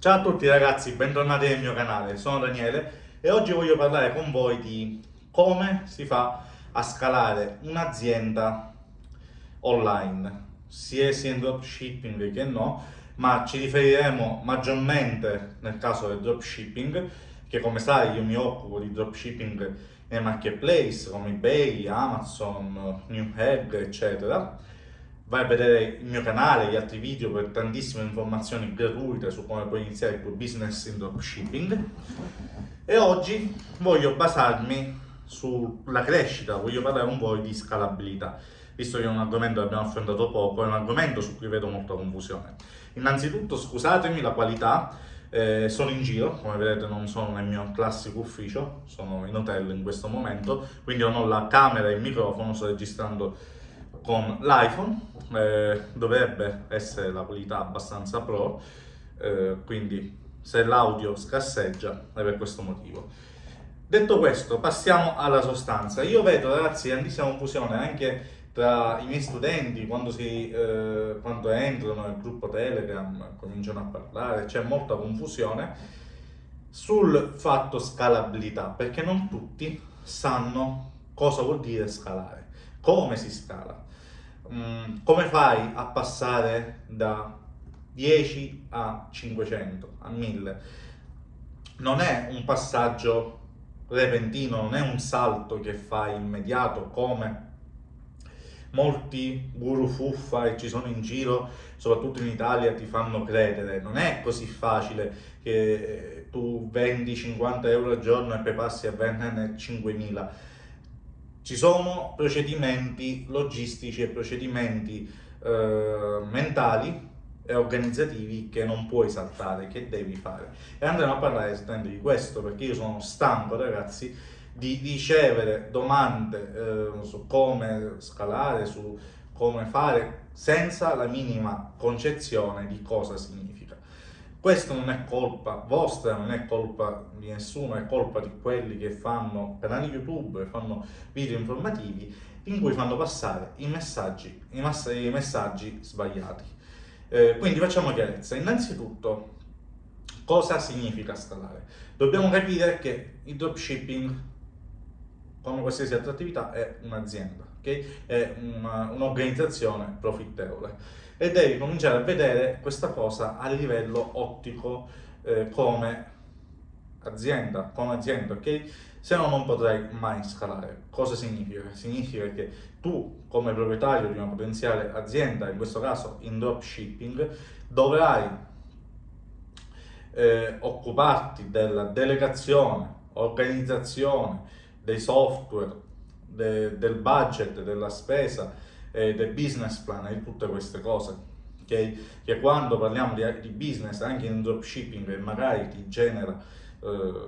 Ciao a tutti ragazzi, bentornati nel mio canale, sono Daniele e oggi voglio parlare con voi di come si fa a scalare un'azienda online, sia, in dropshipping che no, ma ci riferiremo maggiormente nel caso del dropshipping, che come sai io mi occupo di dropshipping nei marketplace come eBay, Amazon, Newegg, eccetera vai a vedere il mio canale, gli altri video per tantissime informazioni gratuite su come puoi iniziare il tuo business in dropshipping e oggi voglio basarmi sulla crescita, voglio parlare con voi di scalabilità visto che è un argomento che abbiamo affrontato poco, è un argomento su cui vedo molta confusione. Innanzitutto scusatemi la qualità, eh, sono in giro, come vedete non sono nel mio classico ufficio, sono in hotel in questo momento, quindi non ho la camera e il microfono, sto registrando con l'iPhone, eh, dovrebbe essere la qualità abbastanza pro, eh, quindi se l'audio scasseggia è per questo motivo. Detto questo, passiamo alla sostanza. Io vedo ragazzi grandissima confusione anche tra i miei studenti quando, si, eh, quando entrano nel gruppo Telegram, cominciano a parlare, c'è molta confusione sul fatto scalabilità, perché non tutti sanno cosa vuol dire scalare, come si scala. Mm, come fai a passare da 10 a 500, a 1000? Non è un passaggio repentino, non è un salto che fai immediato come molti guru fuffa e ci sono in giro, soprattutto in Italia, ti fanno credere. Non è così facile che tu vendi 50 euro al giorno e poi passi a venderne 5.000 ci sono procedimenti logistici e procedimenti eh, mentali e organizzativi che non puoi saltare, che devi fare. E andremo a parlare esattamente di questo, perché io sono stanco, ragazzi, di ricevere domande eh, su come scalare, su come fare, senza la minima concezione di cosa significa. Questo non è colpa vostra, non è colpa di nessuno, è colpa di quelli che fanno canali YouTube, fanno video informativi in cui fanno passare i messaggi, i, i messaggi sbagliati. Eh, quindi facciamo chiarezza. Innanzitutto, cosa significa scalare? Dobbiamo capire che il dropshipping, come qualsiasi altra attività, è un'azienda, okay? è un'organizzazione profittevole e devi cominciare a vedere questa cosa a livello ottico eh, come azienda, come azienda, ok? Se no non potrai mai scalare. Cosa significa? Significa che tu come proprietario di una potenziale azienda, in questo caso in dropshipping, dovrai eh, occuparti della delegazione, organizzazione dei software, de, del budget, della spesa, eh, del business plan e di tutte queste cose. Okay? Che quando parliamo di, di, business, anche in dropshipping, e magari ti genera eh,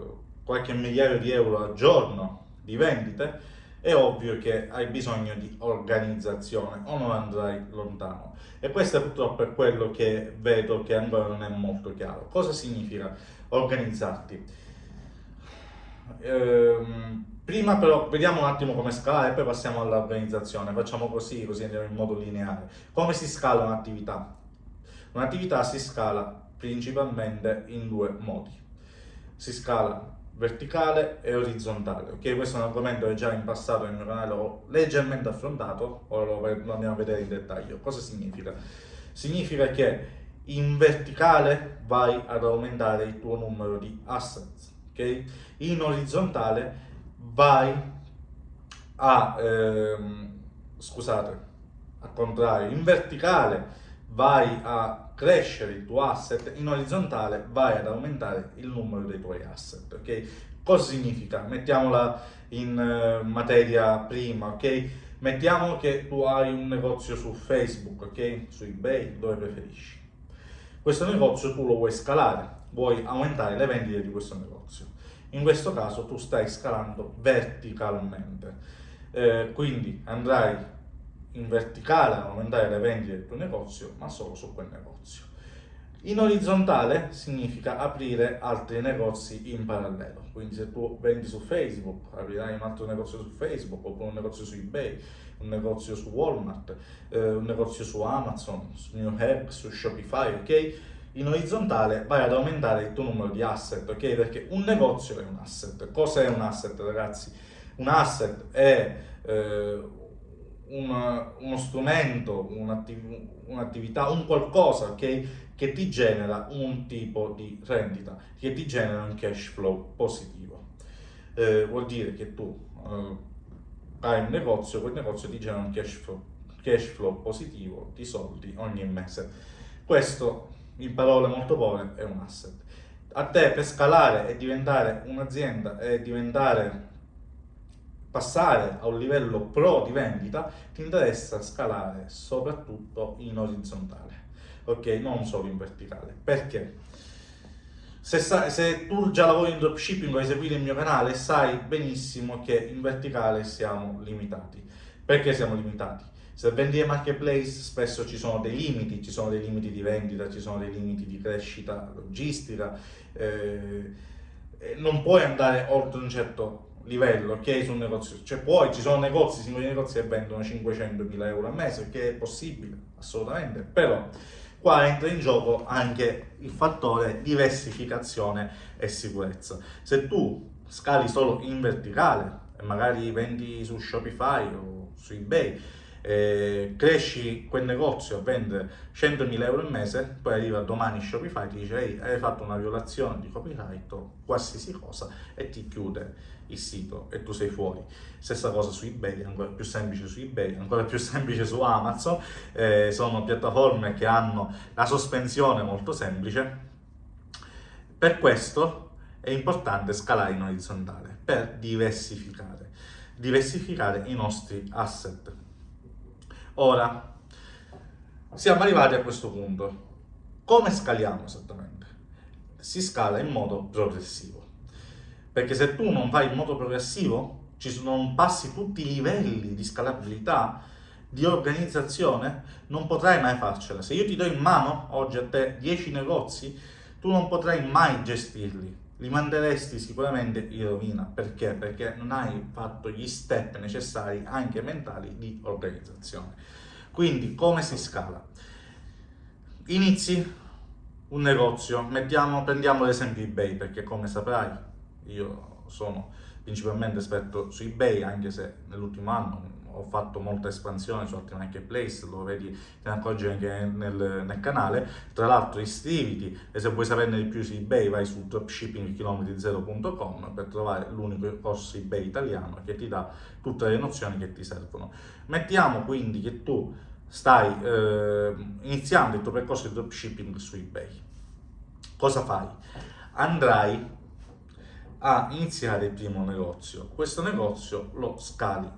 qualche migliaio di euro al giorno di vendite, è ovvio che hai bisogno di organizzazione o non andrai lontano. E questo purtroppo è quello che vedo che ancora non è molto chiaro. Cosa significa organizzarti? Ehm, Prima però vediamo un attimo come scalare e poi passiamo all'organizzazione. Facciamo così, così andiamo in modo lineare. Come si scala un'attività? Un'attività si scala principalmente in due modi. Si scala verticale e orizzontale. Ok, questo è un argomento che già in passato nel mio canale ho leggermente affrontato, ora lo andiamo a vedere in dettaglio. Cosa significa? Significa che in verticale vai ad aumentare il tuo numero di assets, ok? In orizzontale vai a, ehm, scusate, al contrario, in verticale vai a crescere il tuo asset, in orizzontale vai ad aumentare il numero dei tuoi asset, ok? Cosa significa? Mettiamola in uh, materia prima, ok? Mettiamo che tu hai un negozio su Facebook, ok? Su eBay, dove preferisci. Questo negozio tu lo vuoi scalare, vuoi aumentare le vendite di questo negozio in questo caso tu stai scalando verticalmente, eh, quindi andrai in verticale a aumentare le vendite del tuo negozio, ma solo su quel negozio. In orizzontale significa aprire altri negozi in parallelo, quindi se tu vendi su Facebook, aprirai un altro negozio su Facebook, oppure un negozio su eBay, un negozio su Walmart, eh, un negozio su Amazon, su Newegg, su Shopify, ok? In orizzontale vai ad aumentare il tuo numero di asset, ok? Perché un negozio è un asset. Cos'è un asset, ragazzi? Un asset è eh, una, uno strumento, un'attiv- un'attività, un qualcosa okay, che ti genera un tipo di rendita, che ti genera un cash flow positivo. Eh, vuol dire che tu eh, hai un negozio, quel negozio ti genera un cash flow, cash flow positivo di soldi ogni mese. Questo, in parole molto povere, è un asset. A te per scalare e diventare un'azienda e diventare passare a un livello pro di vendita, ti interessa scalare soprattutto in orizzontale, ok? Non solo in verticale. Perché? Se, sai, se tu già lavori in dropshipping o hai seguito il mio canale, sai benissimo che in verticale siamo limitati. Perché siamo limitati? Se vendi ai marketplace spesso ci sono dei limiti, ci sono dei limiti di vendita, ci sono dei limiti di crescita logistica, eh, non puoi andare oltre un certo livello, ok, sul negozio. Cioè poi ci sono negozi, singoli negozi che vendono 500.000 euro al mese, che è possibile, assolutamente, però qua entra in gioco anche il fattore diversificazione e sicurezza. Se tu scali solo in verticale magari vendi su Shopify o su eBay, eh, cresci quel negozio a vendere 100.000 euro al mese, poi arriva domani Shopify ti dice ehi hai fatto una violazione di copyright o qualsiasi cosa e ti chiude il sito e tu sei fuori. Stessa cosa su eBay, ancora più semplice su eBay, ancora più semplice su Amazon, eh, sono piattaforme che hanno la sospensione molto semplice. Per questo è importante scalare in orizzontale per diversificare, diversificare i nostri asset. Ora, siamo arrivati a questo punto. Come scaliamo esattamente? Si scala in modo progressivo. Perché se tu non fai in modo progressivo, ci non passi tutti i livelli di scalabilità, di organizzazione, non potrai mai farcela. Se io ti do in mano oggi a te 10 negozi, tu non potrai mai gestirli. Li manderesti sicuramente in rovina. Perché? Perché non hai fatto gli step necessari, anche mentali, di organizzazione. Quindi come si scala? Inizi un negozio, mettiamo, prendiamo l'esempio eBay perché come saprai io sono principalmente esperto su eBay anche se nell'ultimo anno ho fatto molta espansione su altri marketplace, lo vedi, te ne accorgi anche nel, nel, canale. Tra l'altro iscriviti e se vuoi saperne di più su eBay vai su dropshippingchilometri0.com per trovare l'unico corso eBay italiano che ti dà tutte le nozioni che ti servono. Mettiamo quindi che tu stai eh, iniziando il tuo percorso di dropshipping su eBay. Cosa fai? Andrai a iniziare il primo negozio. Questo negozio lo scali,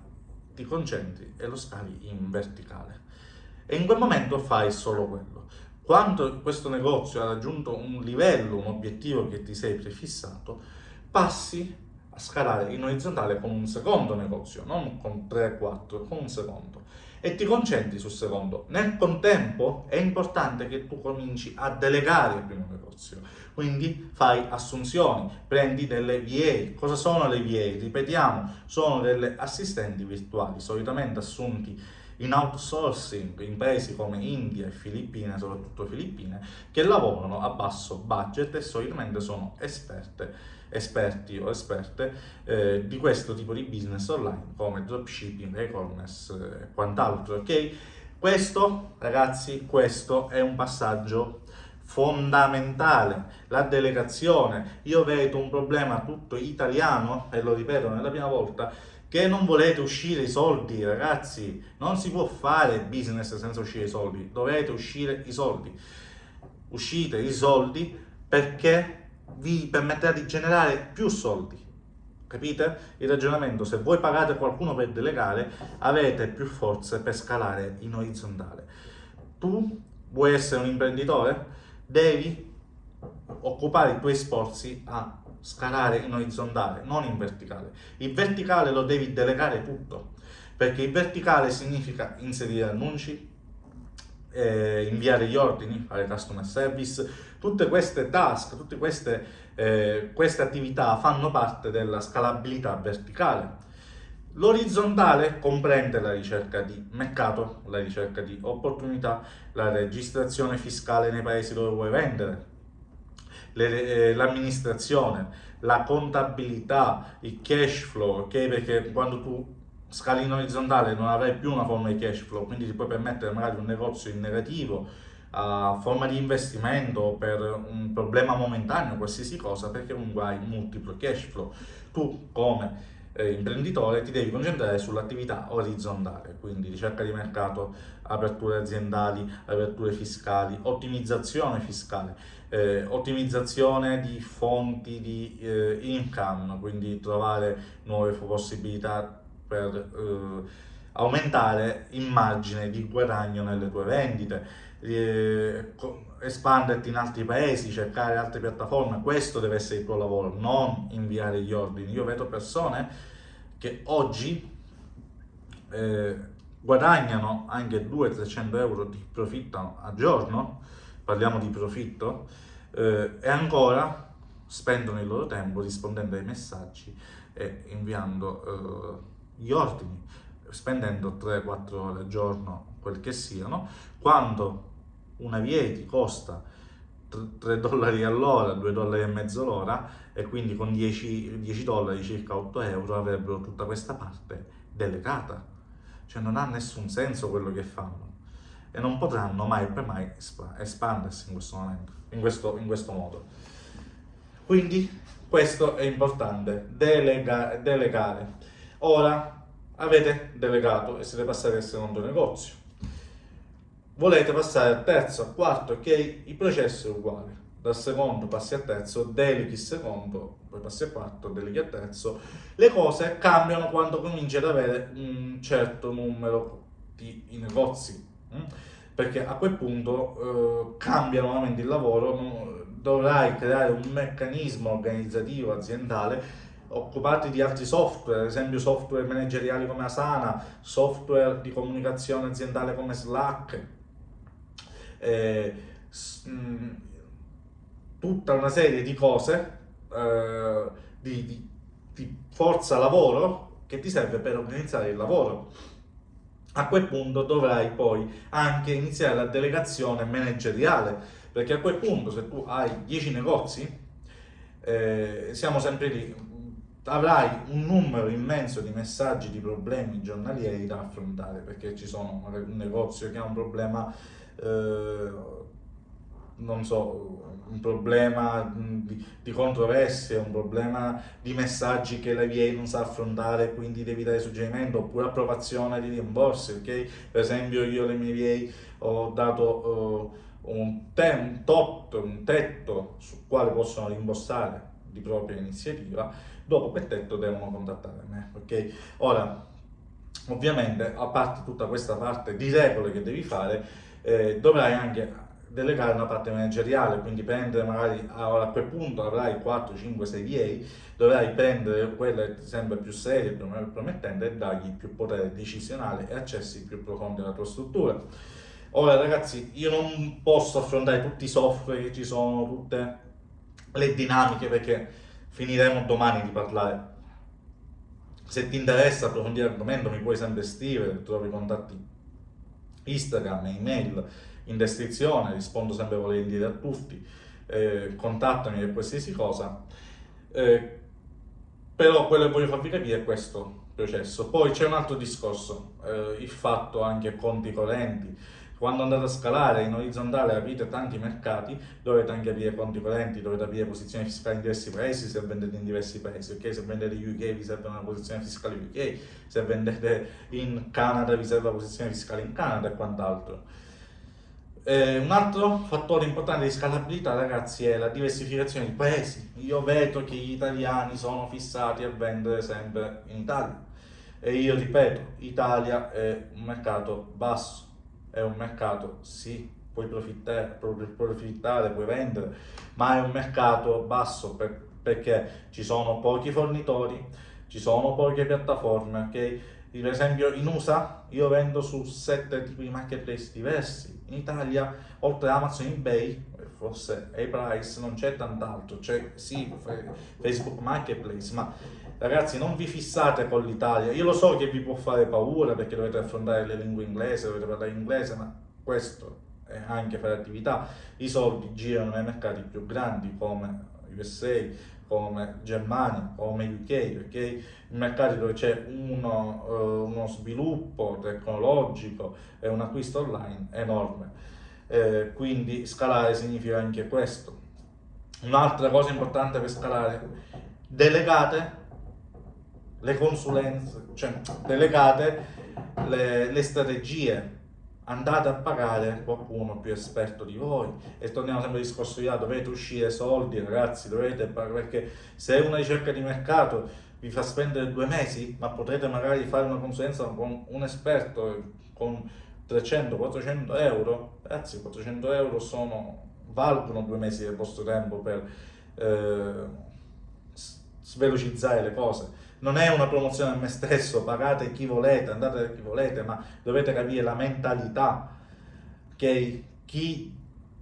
ti concentri e lo scali in verticale. E in quel momento fai solo quello. Quando questo negozio ha raggiunto un livello, un obiettivo che ti sei prefissato, passi a scalare in orizzontale con un secondo negozio, non con 3-4, con un secondo e ti concentri sul secondo. Nel contempo è importante che tu cominci a delegare il primo negozio, quindi fai assunzioni, prendi delle VA. Cosa sono le VA? Ripetiamo, sono delle assistenti virtuali, solitamente assunti in outsourcing in paesi come India e Filippine, soprattutto Filippine, che lavorano a basso budget e solitamente sono esperte esperti o esperte eh, di questo tipo di business online come dropshipping, e-commerce e quant'altro, ok? Questo, ragazzi, questo è un passaggio fondamentale, la delegazione. Io vedo un problema tutto italiano, e lo ripeto nella prima volta, che non volete uscire i soldi, ragazzi, non si può fare business senza uscire i soldi, dovete uscire i soldi. Uscite i soldi perché vi permetterà di generare più soldi. Capite? Il ragionamento, se voi pagate qualcuno per delegare, avete più forze per scalare in orizzontale. Tu vuoi essere un imprenditore? Devi occupare i tuoi sforzi a scalare in orizzontale, non in verticale. Il verticale lo devi delegare tutto, perché il verticale significa inserire annunci, eh, inviare gli ordini, fare customer service, tutte queste task, tutte queste, eh, queste attività fanno parte della scalabilità verticale. L'orizzontale comprende la ricerca di mercato, la ricerca di opportunità, la registrazione fiscale nei paesi dove vuoi vendere, l'amministrazione, la contabilità, il cash flow, ok? Perché quando tu scali in orizzontale non avrai più una forma di cash flow, quindi ti puoi permettere magari un negozio in negativo, a forma di investimento per un problema momentaneo, qualsiasi cosa, perché comunque hai multiplo cash flow. Tu come eh, imprenditore ti devi concentrare sull'attività orizzontale, quindi ricerca di mercato, aperture aziendali, aperture fiscali, ottimizzazione fiscale, eh, ottimizzazione di fonti di eh, income, quindi trovare nuove possibilità per eh, aumentare il margine di guadagno nelle tue vendite, eh, espanderti in altri paesi, cercare altre piattaforme, questo deve essere il tuo lavoro, non inviare gli ordini. Io vedo persone che oggi eh, guadagnano anche 200-300 euro di profitto a giorno, parliamo di profitto, eh, e ancora spendono il loro tempo rispondendo ai messaggi e inviando eh, gli ordini, spendendo 3-4 ore al giorno, quel che siano, quando una VA ti costa 3 dollari all'ora, 2 dollari e mezzo l'ora e quindi con 10, 10 dollari, circa 8 euro, avrebbero tutta questa parte delegata. Cioè non ha nessun senso quello che fanno e non potranno mai per mai espandersi in questo momento, in questo, in questo modo. Quindi questo è importante, delega, delegare. Ora avete delegato e siete passati al secondo negozio. Volete passare al terzo, al quarto, ok? Il processo è uguale. Dal secondo passi al terzo, deleghi il secondo, poi passi al quarto, deleghi al terzo. Le cose cambiano quando cominci ad avere un certo numero di negozi. Hm? Perché a quel punto eh, cambia nuovamente il lavoro, dovrai creare un meccanismo organizzativo aziendale occupati di altri software, ad esempio software manageriali come Asana, software di comunicazione aziendale come Slack, eh, mh, tutta una serie di cose, eh, di, di, di forza lavoro che ti serve per organizzare il lavoro. A quel punto dovrai poi anche iniziare la delegazione manageriale, perché a quel punto se tu hai 10 negozi, eh, siamo sempre lì, avrai un numero immenso di messaggi, di problemi giornalieri da affrontare, perché ci sono un negozio che ha un problema, eh, non so, un problema di, di, controversie, un problema di messaggi che la VA non sa affrontare, quindi devi dare suggerimento, oppure approvazione di rimborsi, ok? Per esempio io alle mie VA ho dato uh, un, te un tot, un tetto su quale possono rimborsare di propria iniziativa, dopo quel tetto devono contattare me, ok? Ora, ovviamente, a parte tutta questa parte di regole che devi fare, eh, dovrai anche delegare una parte manageriale, quindi prendere magari, a quel punto avrai 4, 5, 6 VA, dovrai prendere quelle sempre più serie, più promettente e dargli più potere decisionale e accessi più profondi alla tua struttura. Ora ragazzi, io non posso affrontare tutti i software che ci sono, tutte le dinamiche perché finiremo domani di parlare. Se ti interessa approfondire l'argomento mi puoi sempre scrivere, trovi i contatti Instagram, email in descrizione, rispondo sempre volentieri a tutti, eh, contattami per qualsiasi cosa. Eh, però quello che voglio farvi capire è questo processo. Poi c'è un altro discorso, eh, il fatto anche conti correnti, quando andate a scalare in orizzontale aprite tanti mercati, dovete anche aprire conti correnti, dovete aprire posizioni fiscali in diversi paesi se vendete in diversi paesi, ok? Se vendete UK vi serve una posizione fiscale UK, se vendete in Canada vi serve una posizione fiscale in Canada e quant'altro. Eh, un altro fattore importante di scalabilità, ragazzi, è la diversificazione di paesi. Io vedo che gli italiani sono fissati a vendere sempre in Italia. E io ripeto, Italia è un mercato basso, è un mercato, sì, puoi profittare, profittare, puoi vendere, ma è un mercato basso per, perché ci sono pochi fornitori, ci sono poche piattaforme, ok? Per esempio in USA io vendo su sette tipi di marketplace diversi, in Italia oltre Amazon eBay, forse A-Price, non c'è tant'altro, c'è sì Facebook Marketplace, ma Ragazzi, non vi fissate con l'Italia. Io lo so che vi può fare paura perché dovete affrontare le lingue inglesi, dovete parlare inglese, ma questo è anche fare attività. I soldi girano nei mercati più grandi come USA, come Germania, come UK, ok? Mercati dove c'è uno, uh, uno, sviluppo tecnologico e un acquisto online enorme. Eh, quindi scalare significa anche questo. Un'altra cosa importante per scalare, delegate le consulenze, cioè delegate le, le strategie. Andate a pagare qualcuno più esperto di voi. E torniamo sempre al discorso di là, dovete uscire soldi ragazzi, dovete perché se una ricerca di mercato vi fa spendere due mesi, ma potrete magari fare una consulenza con un esperto con 300-400 euro, ragazzi 400 euro sono, valgono due mesi del vostro tempo per eh, svelocizzare le cose non è una promozione a me stesso, pagate chi volete, andate da chi volete, ma dovete capire la mentalità che chi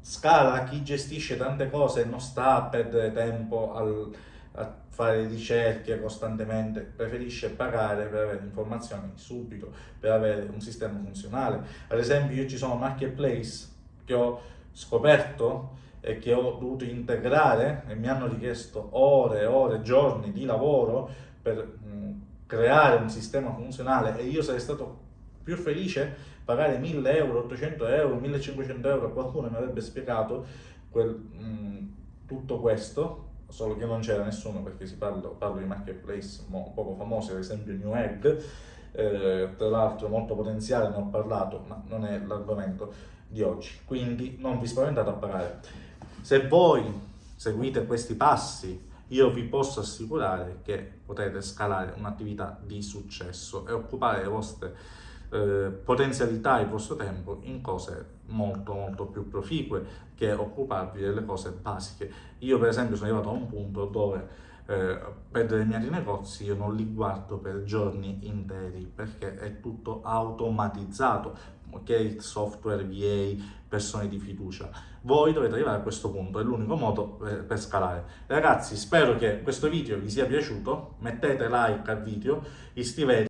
scala, chi gestisce tante cose non sta a perdere tempo al, a fare ricerche costantemente, preferisce pagare per avere informazioni subito, per avere un sistema funzionale. Ad esempio io ci sono marketplace che ho scoperto e che ho dovuto integrare e mi hanno richiesto ore, ore, giorni di lavoro per mh, creare un sistema funzionale e io sarei stato più felice pagare 1000 euro, 800 euro, 1500 euro a qualcuno mi avrebbe spiegato quel, mh, tutto questo, solo che non c'era nessuno perché si parla, parlo di marketplace poco famosi, ad esempio New Egg, eh, tra l'altro molto potenziale, ne ho parlato, ma non è l'argomento di oggi, quindi non vi spaventate a pagare. Se voi seguite questi passi io vi posso assicurare che potete scalare un'attività di successo e occupare le vostre eh, potenzialità e il vostro tempo in cose molto molto più proficue che occuparvi delle cose basiche. Io per esempio sono arrivato a un punto dove eh, per determinati negozi io non li guardo per giorni interi perché è tutto automatizzato, ok? Software, VA, persone di fiducia. Voi dovete arrivare a questo punto, è l'unico modo per, per scalare. Ragazzi, spero che questo video vi sia piaciuto, mettete like al video, iscrivetevi